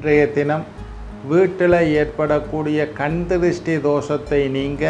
இன்றைய தினம் வீட்டில் ஏற்படக்கூடிய கண் திருஷ்டி தோஷத்தை நீங்க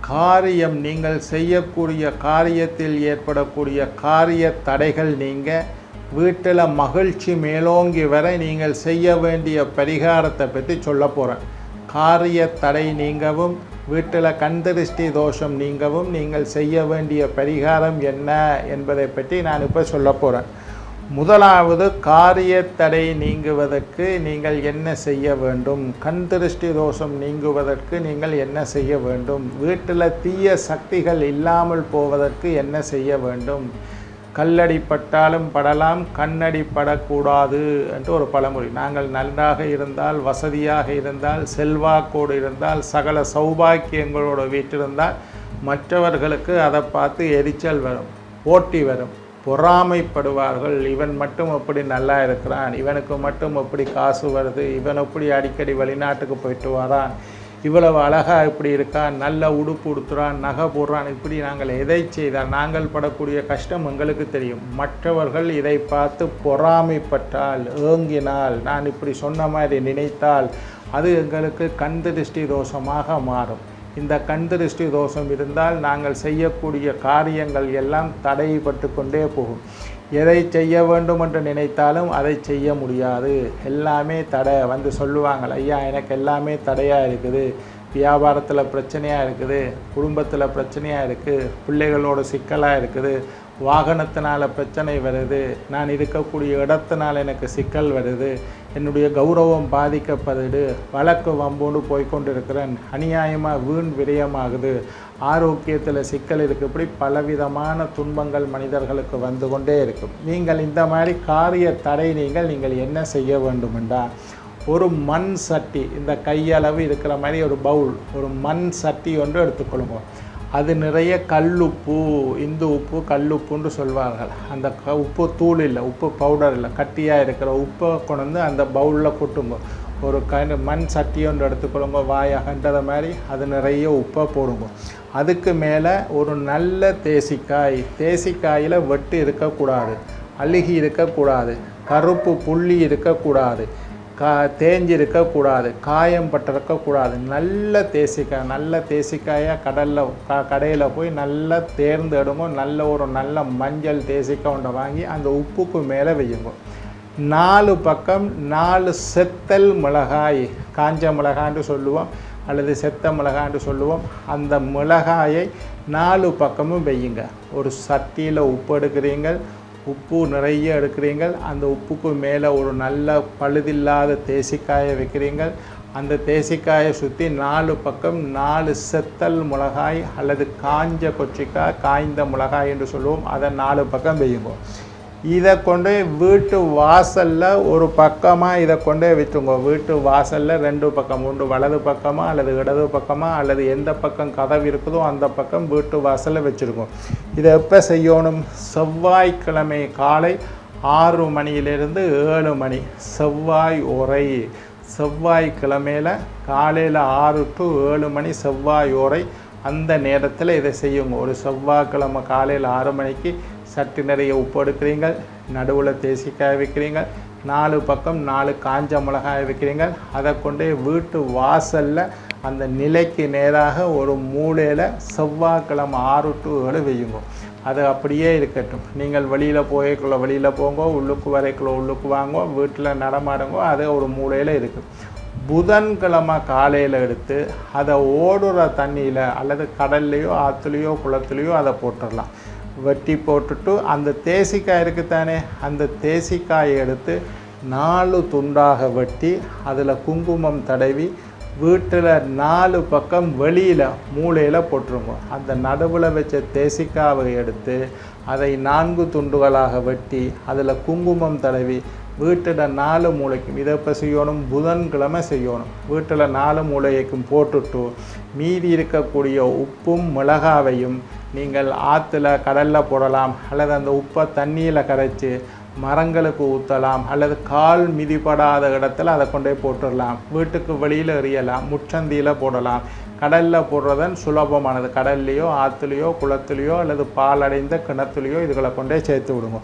காரியம் நீங்கள் செய்யக்கூடிய காரியத்தில் ஏற்படக்கூடிய காரிய தடைகள் நீங்க வீட்டில் மகிழ்ச்சி மேலோங்கி வர நீங்கள் செய்ய வேண்டிய பரிகாரத்தை பற்றி சொல்ல போகிறேன் காரிய தடை நீங்கவும் வீட்டில் கண்திருஷ்டி தோஷம் நீங்கவும் நீங்கள் செய்ய வேண்டிய பரிகாரம் என்ன என்பதை பற்றி நான் இப்போ சொல்ல போகிறேன் முதலாவது காரிய தடை நீங்குவதற்கு நீங்கள் என்ன செய்ய வேண்டும்? கண் திருஷ்டி தோஷம் நீங்குவதற்கு நீங்கள் என்ன செய்ய வேண்டும்? வீட்டில் தீய சக்திகள் இல்லாமல் போவதற்கு என்ன செய்ய வேண்டும்? கல்லடி பட்டாலும் படலாம் கண்ணடி படக்கூடாது என்று ஒரு பழமொழி. நாங்கள் நன்றாக இருந்தால் வசதியாக இருந்தால் செல்வாக்கோடு இருந்தால் சகல சௌபாக்கியங்களோடு வீட்டிருந்தால் மற்றவர்களுக்கு அதை பார்த்து எரிச்சல் வரும் போட்டி வரும். பொறாமைப்படுவார்கள். இவன் மட்டும் எப்படி நல்லா இருக்கிறான்? இவனுக்கு மட்டும் எப்படி காசு வருது? இவன் எப்படி அடிக்கடி வெளிநாட்டுக்கு போயிட்டு வரான்? இவ்வளவு அழகாக இப்படி இருக்கான். நல்ல உடுப்பு உடுத்துறான் நகை போடுறான். இப்படி நாங்கள் எதை செய்தால் நாங்கள் படக்கூடிய கஷ்டம் எங்களுக்கு தெரியும். மற்றவர்கள் இதை பார்த்து பொறாமைப்பட்டால் ஏங்கினால் நான் இப்படி சொன்ன மாதிரி நினைத்தால் அது எங்களுக்கு கந்த திருஷ்டி தோஷமாக மாறும். இந்த கண் திருஷ்டி தோஷம் இருந்தால் நாங்கள் செய்யக்கூடிய காரியங்கள் எல்லாம் தடைப்பட்டு கொண்டே போகும். எதை செய்ய வேண்டும் என்று நினைத்தாலும் அதை செய்ய முடியாது. எல்லாமே தடை வந்து சொல்லுவாங்கள் ஐயா எனக்கு எல்லாமே தடையாக இருக்குது. வியாபாரத்தில் பிரச்சனையாக இருக்குது. குடும்பத்தில் பிரச்சனையாக இருக்குது பிள்ளைகளோட சிக்கலாக இருக்குது. வாகனத்தினால் பிரச்சனை வருது. நான் இருக்கக்கூடிய இடத்தினால் எனக்கு சிக்கல் வருது. என்னுடைய கௌரவம் பாதிக்கப்படுது வழக்கு வம்போடு போய்கொண்டிருக்கிறேன் அநியாயமாக வீண் விரயமாகுது. ஆரோக்கியத்தில் சிக்கல் இருக்குது இப்படி பலவிதமான துன்பங்கள் மனிதர்களுக்கு வந்து கொண்டே இருக்கும். நீங்கள் இந்த மாதிரி காரிய தடை நீங்கள் நீங்கள் என்ன செய்ய வேண்டுமென்றால் ஒரு மண் சட்டி இந்த கையளவு இருக்கிற மாதிரி ஒரு பவுல் ஒரு மண் சட்டி ஒன்று எடுத்துக்கொள்ளுங்க அது நிறைய கல்லுப்பு இந்து உப்பு கல்லுப்புன்னு சொல்வார்கள். அந்த க உப்பு தூள் இல்லை உப்பு பவுடர் இல்லை கட்டியாக இருக்கிற உப்பை கொண்டு வந்து அந்த பவுலில் கொட்டுங்க ஒரு க மண் சட்டி ஒன்று எடுத்துக்கொள்ளுங்க வாய் அகன்றத மாதிரி அது நிறைய உப்பை போடுங்க அதுக்கு மேலே ஒரு நல்ல தேசிக்காய் தேசிக்காயில் வெட்டு இருக்கக்கூடாது அழுகி இருக்கக்கூடாது கருப்பு புள்ளி இருக்கக்கூடாது கா தேஞ்சிருக்கக்கூடாது காயம் பட்டிருக்கக்கூடாது நல்ல தேசிக்காய் நல்ல தேசிக்காயாக கடலில் க கடையில் போய் நல்லா தேர்ந்தெடுங்க நல்ல ஒரு நல்ல மஞ்சள் தேசிக்காய் ஒன்றை வாங்கி அந்த உப்புக்கு மேலே வையுங்க. நாலு பக்கம் நாலு செத்தல் மிளகாய் காஞ்ச மிளகான்னு சொல்லுவோம் அல்லது செத்த மிளகான்னு சொல்லுவோம். அந்த மிளகாயை நாலு பக்கமும் வையுங்க. ஒரு சட்டியில் உப்பு எடுக்கிறீங்க உப்பு நிறைய எடுக்கிறீங்கள் அந்த உப்புக்கு மேலே ஒரு நல்ல பழுதில்லாத தேசிக்காயை வைக்கிறீங்கள் அந்த தேசிக்காயை சுற்றி நாலு பக்கம் நாலு செத்தல் மிளகாய் அல்லது காஞ்ச கொச்சிக்காய் காய்ந்த மிளகாய் என்று சொல்லுவோம். அதை நாலு பக்கம் வெய்யுங்க இதை கொண்டு வீட்டு வாசலில் ஒரு பக்கமாக இதை கொண்டே வச்சுங்க வீட்டு வாசலில் ரெண்டு பக்கம் உண்டு வலது பக்கமாக அல்லது இடது பக்கமாக அல்லது எந்த பக்கம் கதவு இருக்குதோ அந்த பக்கம் வீட்டு வாசலில் வச்சுருக்கோம் இதை எப்போ செய்யணும்? செவ்வாய்க்கிழமை காலை ஆறு மணியிலிருந்து ஏழு மணி. செவ்வாய் உரை. செவ்வாய்க்கிழமையில் காலையில் ஆறு டு ஏழு மணி செவ்வாய் உரை. அந்த நேரத்தில் இதை செய்யுங்க. ஒரு செவ்வாய்க்கிழமை காலையில் ஆறு மணிக்கு சட்டு நிறைய உப்பு எடுக்கிறீங்க நடுவில் தேசிக்காய் வைக்கிறீங்க நாலு பக்கம் நாலு காஞ்ச மிளகாய் வைக்கிறீங்க அதை கொண்டு வீட்டு வாசலில் அந்த நிலைக்கு நேராக ஒரு மூலையில் செவ்வாய்க்கிழமை ஆறு டு ஏழு வையுங்க அது அப்படியே இருக்கட்டும். நீங்கள் வெளியில் போய்க்குள்ள வெளியில் போங்க உள்ளுக்கு வரைக்குள்ள உள்ளுக்கு வாங்கோ வீட்டில் நடமாடுங்கோ அது ஒரு மூலையில் இருக்குது புதன்கிழமை காலையில் எடுத்து அதை ஓடுற தண்ணியில் அல்லது கடல்லையோ ஆற்றுலையோ குளத்துலையோ அதை போட்டுடலாம். வெட்டி போட்டுட்டு அந்த தேசிக்காய் இருக்குத்தானே அந்த தேசிக்காயை எடுத்து நாலு துண்டாக வெட்டி அதில் குங்குமம் தடவி வீட்டில் நாலு பக்கம் வெளியில் மூளையில் போட்டுருங்க. அந்த நடுவில் வச்ச தேசிக்காவை எடுத்து அதை நான்கு துண்டுகளாக வெட்டி அதில் குங்குமம் தடவி வீட்டில் நாலு மூளைக்கும் இதை இப்போ செய்யணும் புதன்கிழமை செய்யணும். வீட்டில் நாலு மூளைக்கும் போட்டுட்டு மீதி இருக்கக்கூடிய உப்பும் மிளகாவையும் நீங்கள் ஆற்றுல கடலில் போடலாம் அல்லது அந்த உப்பை தண்ணியில் கரைச்சி மரங்களுக்கு ஊற்றலாம் அல்லது கால் மிதிப்படாத இடத்துல அதை கொண்டு போய் போட்டுடலாம். வீட்டுக்கு வெளியில் எறியலாம் முச்சந்தியில் போடலாம். கடலில் போடுறதன் சுலபமானது. கடல்லையோ ஆற்றுலையோ குளத்துலேயோ அல்லது பால் அடைந்த கிணத்துலையோ இதுகளை கொண்டே சேர்த்து விடுங்க.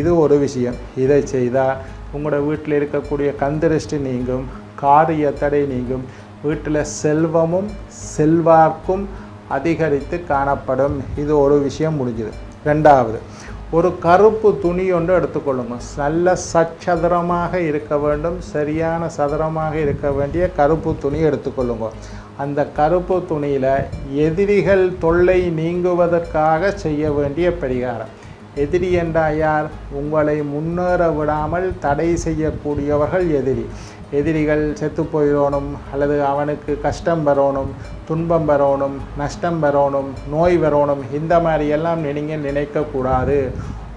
இது ஒரு விஷயம். இதை செய்தால் உங்களோட வீட்டில் இருக்கக்கூடிய கந்திருஷ்டி நீங்கும் காரிய தடை நீங்கும். வீட்டில் செல்வமும் செல்வாக்கும் அதிகரித்து காணப்படும். இது ஒரு விஷயம் முடிஞ்சுது. ரெண்டாவது ஒரு கருப்பு துணி ஒன்று எடுத்துக்கொள்ளுங்க. நல்ல சச்சதுரமாக இருக்க வேண்டும். சரியான சதுரமாக இருக்க வேண்டிய கருப்பு துணி எடுத்துக்கொள்ளுங்க. அந்த கருப்பு துணியில் எதிரிகள் தொல்லை நீங்குவதற்காக செய்ய வேண்டிய பரிகாரம். எதிரி என்றால் யார்? உங்களை முன்னேற விடாமல் தடை செய்யக்கூடியவர்கள் எதிரி. எதிரிகள் செத்து போயிடணும் அல்லது அவனுக்கு கஷ்டம் வரணும் துன்பம் வரணும் நஷ்டம் வரணும் நோய் வரணும் இந்த மாதிரி எல்லாம் நீங்கள் நினைக்கக்கூடாது.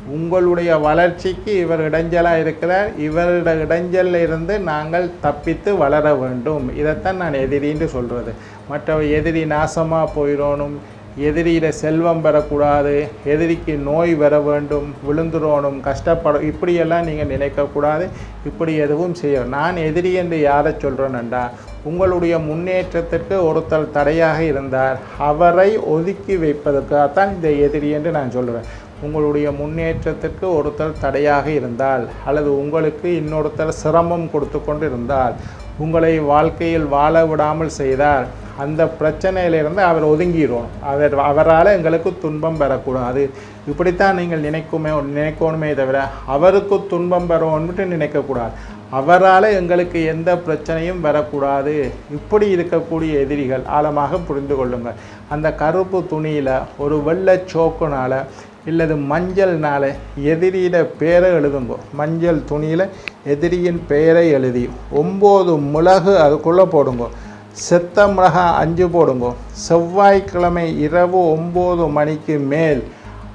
உங்களுடைய வளர்ச்சிக்கு இவர் இடைஞ்சலாக இருக்கிறார். இவரோட இடைஞ்சலில் இருந்து நாங்கள் தப்பித்து வளர வேண்டும். இதைத்தான் நான் எதிரின்னு சொல்கிறது மற்ற எதிரி நாசமாக போயிடணும் எதிரியில் செல்வம் பெறக்கூடாது எதிரிக்கு நோய் வர வேண்டும் விழுந்துடணும் கஷ்டப்பட இப்படியெல்லாம் நீங்கள் நினைக்கக்கூடாது. இப்படி எதுவும் செய்ய நான் எதிரி என்று யாரை சொல்கிறேன்டா உங்களுடைய முன்னேற்றத்திற்கு ஒருத்தர் தடையாக இருந்தார். அவரை ஒதுக்கி வைப்பதற்காகத்தான் இந்த எதிரி என்று நான் சொல்கிறேன் உங்களுடைய முன்னேற்றத்திற்கு ஒருத்தர் தடையாக இருந்தால் அல்லது உங்களுக்கு இன்னொருத்தர் சிரமம் கொடுத்து கொண்டு இருந்தால் உங்களை வாழ்க்கையில் வாழ விடாமல் செய்தால் அந்த பிரச்சனையிலிருந்து அவர் ஒதுங்கிடுவோம் அவர் அவரால் எங்களுக்கு துன்பம் பெறக்கூடாது இப்படித்தான் நீங்கள் நினைக்குமே நினைக்கணுமே தவிர அவருக்கு துன்பம் பெறணும்னு நினைக்கக்கூடாது. அவரால் எங்களுக்கு எந்த பிரச்சனையும் வரக்கூடாது. இப்படி இருக்கக்கூடிய எதிரிகள் ஆழமாக புரிந்து கொள்ளுங்கள். அந்த கருப்பு துணியில் ஒரு வெள்ளை சோக்குனால் இல்லது மஞ்சள்னால எதிரியிட பேரை எழுதுங்கோ. மஞ்சள் துணியில் எதிரியின் பெயரை எழுதி. ஒம்பது மிளகு அதுக்குள்ளே போடுங்கோ. செத்த மிளகா அஞ்சு போடுங்கோ. செவ்வாய்க்கிழமை இரவு ஒம்பது மணிக்கு மேல்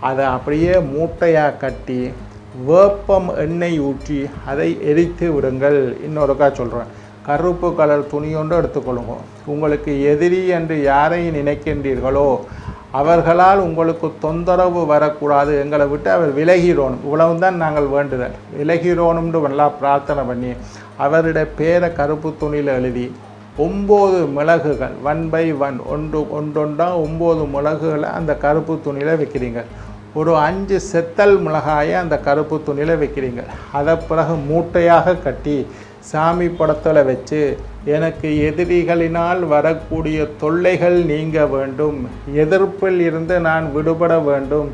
அதை அப்படியே மூட்டையாக கட்டி வேப்பம் எண்ணெய் ஊற்றி அதை எரித்து விடுங்கள். இன்னொருக்கா சொல்கிறேன் கருப்பு கலர் துணியொன்று எடுத்துக்கொள்ளுங்க. உங்களுக்கு எதிரி என்று யாரை நினைக்கின்றீர்களோ அவர்களால் உங்களுக்கு தொந்தரவு வரக்கூடாது. எங்களை விட்டு அவர் விலகிறோணும் இவ்வளவு தான் நாங்கள் வேண்டுதல். விலகிறோணும்னு நல்லா பிரார்த்தனை பண்ணி அவருடைய பேரை கருப்பு துணியில் எழுதி ஒம்பது மிளகுகள் ஒன் பை ஒன் ஒன்று ஒன்றொன்றா ஒம்பது மிளகுகளை அந்த கருப்பு துணியில் வைக்கிறீங்க. ஒரு அஞ்சு செத்தல் மிளகாயை அந்த கருப்பு துணியில் வைக்கிறீங்க. அதை பிறகு மூட்டையாக கட்டி சாமி படத்தில் வச்சு எனக்கு எதிரிகளினால் வரக்கூடிய தொல்லைகள் நீங்க வேண்டும். எதிர்ப்பில் இருந்து நான் விடுபட வேண்டும்.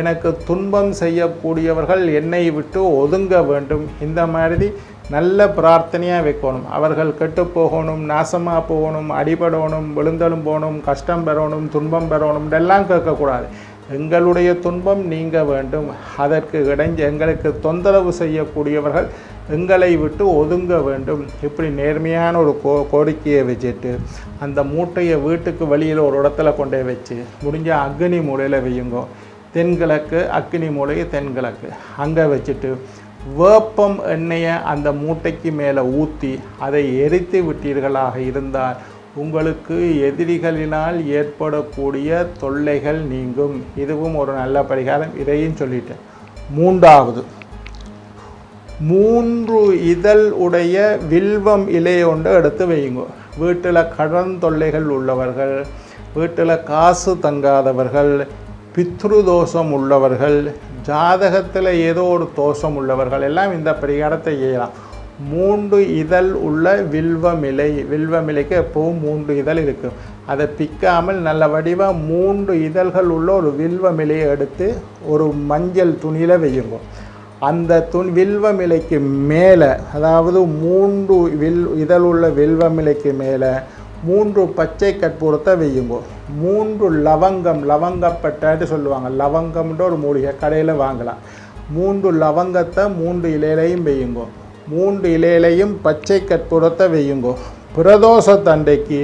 எனக்கு துன்பம் செய்யக்கூடியவர்கள் என்னை விட்டு ஒதுங்க வேண்டும். இந்த மாதிரி நல்ல பிரார்த்தனையாக வைக்கணும். அவர்கள் கெட்டு போகணும் நாசமாக போகணும் அடிபடணும் விழுந்தலும் போகணும் கஷ்டம் பெறணும் துன்பம் பெறணும் இதெல்லாம் கேட்கக்கூடாது. எங்களுடைய துன்பம் நீங்க வேண்டும். அதற்கு இடைஞ்ச எங்களுக்கு தொந்தரவு செய்யக்கூடியவர்கள் எங்களை விட்டு ஒதுங்க வேண்டும். இப்படி நேர்மையான ஒரு கோ கோரிக்கையை வச்சுட்டு அந்த மூட்டையை வீட்டுக்கு வெளியில் ஒரு இடத்துல கொண்டே வச்சு முடிஞ்ச அக்னி மூலையில் வையுங்க. தென்கிழக்கு அக்னி மூலையை தென்கிழக்கு அங்கே வச்சுட்டு வேப்பம் எண்ணெயை அந்த மூட்டைக்கு மேலே ஊற்றி அதை எரித்து விட்டீர்களாக இருந்தால் உங்களுக்கு எதிரிகளினால் ஏற்படக்கூடிய தொல்லைகள் நீங்கும். இதுவும் ஒரு நல்ல பரிகாரம். இதையும் சொல்லிட்டேன். மூன்றாவது மூன்று இதழ் உடைய வில்வம் இலை ஒன்று எடுத்து வையுங்க. வீட்டில் கடன் தொல்லைகள் உள்ளவர்கள் வீட்டில் காசு தங்காதவர்கள் பித்ரு தோஷம் உள்ளவர்கள் ஜாதகத்தில் ஏதோ ஒரு தோஷம் உள்ளவர்கள் எல்லாம் இந்த பரிகாரத்தை செய்யலாம். மூன்று இதழ் உள்ள வில்வமிலை வில்வமிலைக்கு எப்பவும் மூன்று இதழ் இருக்கும். அதை பிக்காமல் நல்ல வடிவாக மூன்று இதழ்கள் உள்ள ஒரு வில்வமிலையை எடுத்து ஒரு மஞ்சள் துணியில் வையுங்க அந்த துணி வில்வமிலைக்கு மேலே அதாவது மூன்று வில் இதழ் உள்ள வில்வமிலைக்கு மேலே மூன்று பச்சை கற்பூரத்தை வெய்யுங்கோ. மூன்று லவங்கம் லவங்கப்பட்டன்னு சொல்லுவாங்க. லவங்கம்ன்ற ஒரு மூலிகை கடையில் வாங்கலாம். மூன்று லவங்கத்தை மூன்று இலையிலையும் வெய்யுங்கோ. மூன்று இலையிலையும் பச்சை கற்பூரத்தை வையுங்கோ. பிரதோஷ தண்டைக்கு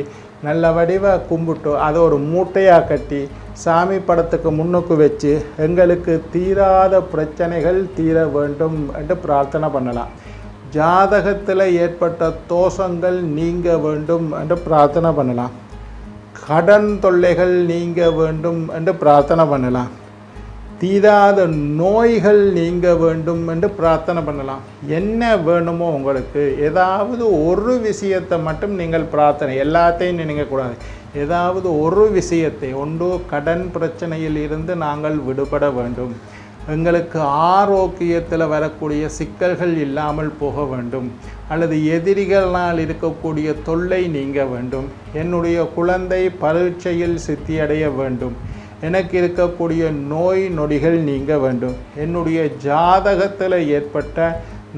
நல்ல வடிவ கும்பிட்டு அதை ஒரு மூட்டையாக கட்டி சாமி படத்துக்கு முன்னுக்கு வச்சு எங்களுக்கு தீராத பிரச்சனைகள் தீர வேண்டும் என்று பிரார்த்தனை பண்ணலாம். ஜாதகத்தில் ஏற்பட்ட தோஷங்கள் நீங்க வேண்டும் என்று பிரார்த்தனை பண்ணலாம். கடன் தொல்லைகள் நீங்க வேண்டும் என்று பிரார்த்தனை பண்ணலாம். தீராத நோய்கள் நீங்க வேண்டும் என்று பிரார்த்தனை பண்ணலாம். என்ன வேணுமோ உங்களுக்கு. ஏதாவது ஒரு விஷயத்தை மட்டும் நீங்கள் பிரார்த்தனை எல்லாத்தையும் நினைக்கக்கூடாது ஏதாவது ஒரு விஷயத்தை ஒன்று கடன் பிரச்சனையில் இருந்து நாங்கள் விடுபட வேண்டும். எங்களுக்கு ஆரோக்கியத்தில் வரக்கூடிய சிக்கல்கள் இல்லாமல் போக வேண்டும். அல்லது எதிரிகளால் இருக்கக்கூடிய தொல்லை நீங்க வேண்டும். என்னுடைய குழந்தை பரீட்சையில் சித்தியடைய வேண்டும். எனக்கு இருக்கக்கூடிய நோய் நொடிகள் நீங்க வேண்டும். என்னுடைய ஜாதகத்தில் ஏற்பட்ட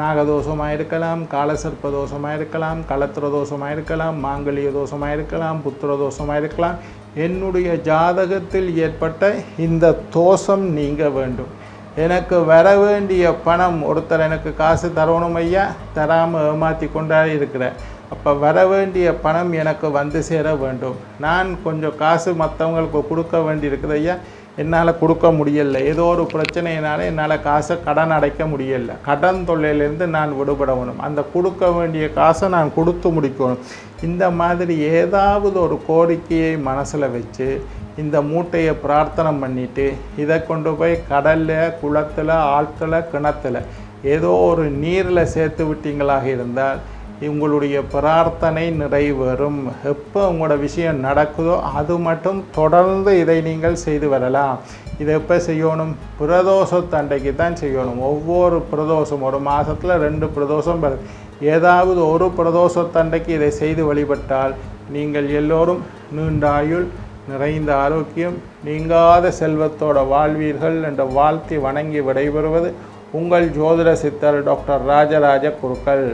நாகதோஷமாக இருக்கலாம் காலசர்ப்ப தோஷமாக இருக்கலாம் களத்திர தோஷமாக இருக்கலாம் மாங்கல்ய தோஷமாக இருக்கலாம் புத்திர தோஷமாக இருக்கலாம் என்னுடைய ஜாதகத்தில் ஏற்பட்ட இந்த தோஷம் நீங்க வேண்டும். எனக்கு வர வேண்டிய பணம் ஒருத்தர் எனக்கு காசு தரணும் ஐயா தராமல் ஏமாற்றி கொண்டா இருக்கிறேன் அப்போ வர வேண்டிய பணம் எனக்கு வந்து சேர வேண்டும். நான் கொஞ்சம் காசு மற்றவங்களுக்கு கொடுக்க வேண்டியிருக்குது ஐயா. என்னால் கொடுக்க முடியல. ஏதோ ஒரு பிரச்சனையினால என்னால் காசை கடன் அடைக்க முடியல. கடன் தொல்லையிலேருந்து நான் விடுபடணும். அந்த கொடுக்க வேண்டிய காசை நான் கொடுத்து முடிக்கணும். இந்த மாதிரி ஏதாவது ஒரு கோரிக்கையை மனசில் வச்சு இந்த மூட்டையை பிரார்த்தனை பண்ணிவிட்டு இதை கொண்டு போய் கடலில் குளத்தில் ஆழ்த்துல கிணத்துல ஏதோ ஒரு நீரில் சேர்த்து விட்டீங்களாக இருந்தால் உங்களுடைய பிரார்த்தனை நிறைவேறும். எப்போ உங்களோட விஷயம் நடக்குதோ அது மட்டும் தொடர்ந்து இதை நீங்கள் செய்து வரலாம். இதை எப்போ செய்யணும்? பிரதோஷத்தண்டைக்கு தான் செய்யணும். ஒவ்வொரு பிரதோஷம் ஒரு மாதத்தில் ரெண்டு பிரதோஷம் வருது ஏதாவது ஒரு பிரதோஷத்தண்டைக்கு இதை செய்து வழிபட்டால் நீங்கள் எல்லோரும் நீண்டாயுள் நிறைந்த ஆரோக்கியம் நீங்காத செல்வத்தோட வாழ்வீர்கள் என்ற வாழ்த்தி வணங்கி விடைபெறுவது உங்கள் ஜோதிட சித்தர் டாக்டர் ராஜராஜ குருக்கள்.